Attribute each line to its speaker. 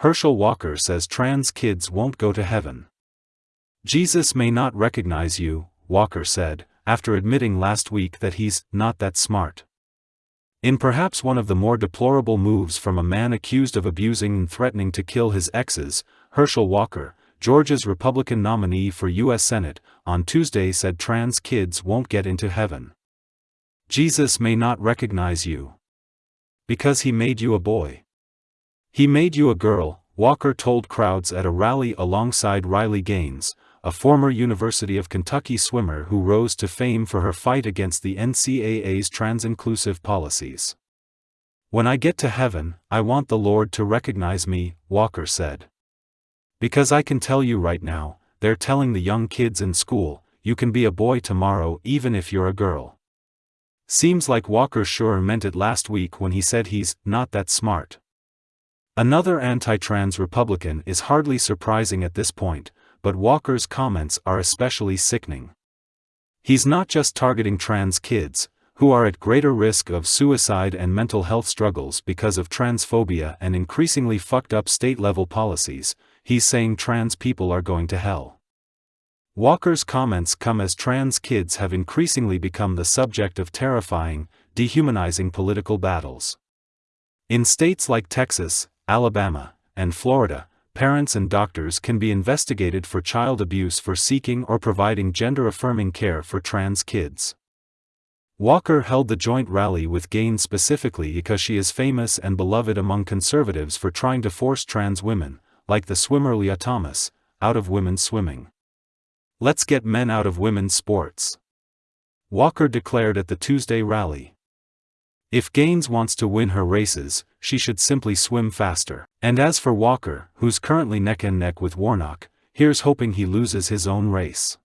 Speaker 1: Herschel Walker says trans kids won't go to heaven. Jesus may not recognize you, Walker said, after admitting last week that he's not that smart. In perhaps one of the more deplorable moves from a man accused of abusing and threatening to kill his exes, Herschel Walker, Georgia's Republican nominee for U.S. Senate, on Tuesday said trans kids won't get into heaven. Jesus may not recognize you. Because he made you a boy. He made you a girl, Walker told crowds at a rally alongside Riley Gaines, a former University of Kentucky swimmer who rose to fame for her fight against the NCAA's trans-inclusive policies. When I get to heaven, I want the Lord to recognize me, Walker said. Because I can tell you right now, they're telling the young kids in school, you can be a boy tomorrow even if you're a girl. Seems like Walker sure meant it last week when he said he's not that smart. Another anti-trans Republican is hardly surprising at this point, but Walker's comments are especially sickening. He's not just targeting trans kids, who are at greater risk of suicide and mental health struggles because of transphobia and increasingly fucked up state-level policies, he's saying trans people are going to hell. Walker's comments come as trans kids have increasingly become the subject of terrifying, dehumanizing political battles. In states like Texas, Alabama, and Florida, parents and doctors can be investigated for child abuse for seeking or providing gender-affirming care for trans kids. Walker held the joint rally with Gaines specifically because she is famous and beloved among conservatives for trying to force trans women, like the swimmer Lia Thomas, out of women's swimming. Let's get men out of women's sports. Walker declared at the Tuesday rally. If Gaines wants to win her races, she should simply swim faster. And as for Walker, who's currently neck and neck with Warnock, here's hoping he loses his own race.